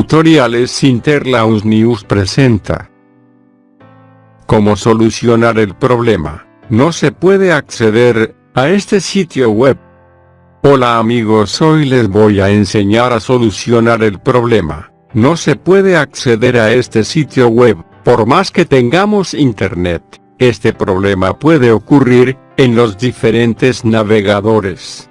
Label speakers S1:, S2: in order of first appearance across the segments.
S1: Tutoriales Interlaus News presenta. Cómo solucionar el problema. No se puede acceder a este sitio web. Hola amigos hoy les voy a enseñar a solucionar el problema. No se puede acceder a este sitio web, por más que tengamos internet. Este problema puede ocurrir en los diferentes navegadores.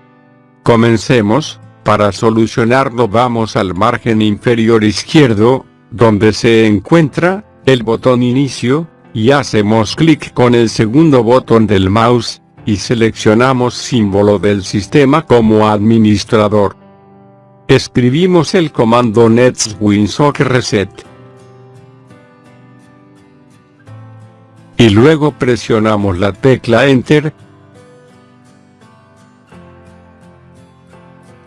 S1: Comencemos, para solucionarlo vamos al margen inferior izquierdo, donde se encuentra, el botón inicio, y hacemos clic con el segundo botón del mouse, y seleccionamos símbolo del sistema como administrador. Escribimos el comando netwinsock reset. Y luego presionamos la tecla enter,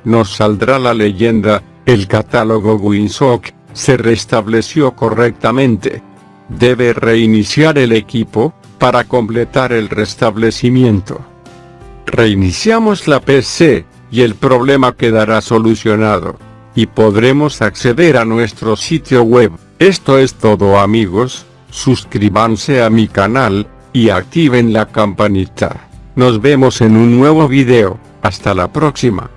S1: nos saldrá la leyenda, el catálogo Winsock, se restableció correctamente. Debe reiniciar el equipo, para completar el restablecimiento. Reiniciamos la PC, y el problema quedará solucionado. Y podremos acceder a nuestro sitio web. Esto es todo amigos, suscríbanse a mi canal, y activen la campanita. Nos vemos en un nuevo video, hasta la próxima.